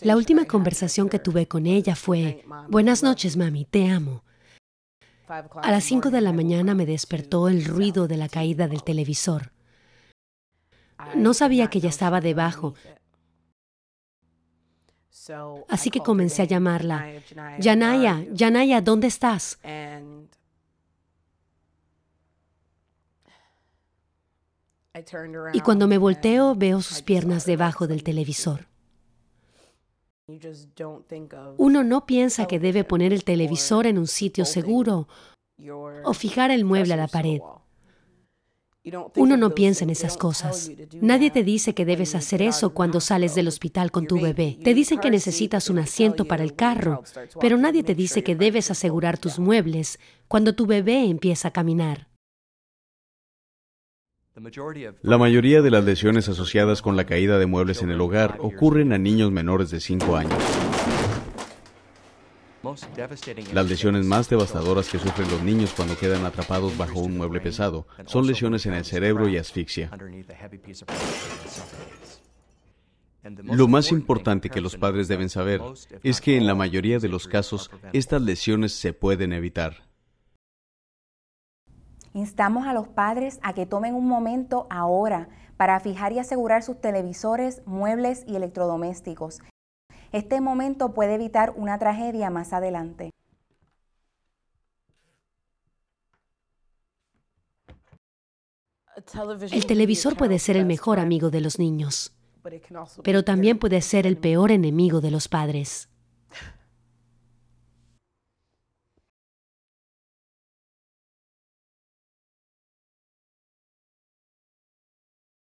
La última conversación que tuve con ella fue, Buenas noches, mami, te amo. A las 5 de la mañana me despertó el ruido de la caída del televisor. No sabía que ella estaba debajo, así que comencé a llamarla. Yanaya, Yanaya, ¿dónde estás? Y cuando me volteo veo sus piernas debajo del televisor. Uno no piensa que debe poner el televisor en un sitio seguro o fijar el mueble a la pared. Uno no piensa en esas cosas. Nadie te dice que debes hacer eso cuando sales del hospital con tu bebé. Te dicen que necesitas un asiento para el carro, pero nadie te dice que debes asegurar tus muebles cuando tu bebé empieza a caminar. La mayoría de las lesiones asociadas con la caída de muebles en el hogar ocurren a niños menores de 5 años. Las lesiones más devastadoras que sufren los niños cuando quedan atrapados bajo un mueble pesado son lesiones en el cerebro y asfixia. Lo más importante que los padres deben saber es que en la mayoría de los casos estas lesiones se pueden evitar. Instamos a los padres a que tomen un momento ahora para fijar y asegurar sus televisores, muebles y electrodomésticos. Este momento puede evitar una tragedia más adelante. El televisor puede ser el mejor amigo de los niños, pero también puede ser el peor enemigo de los padres.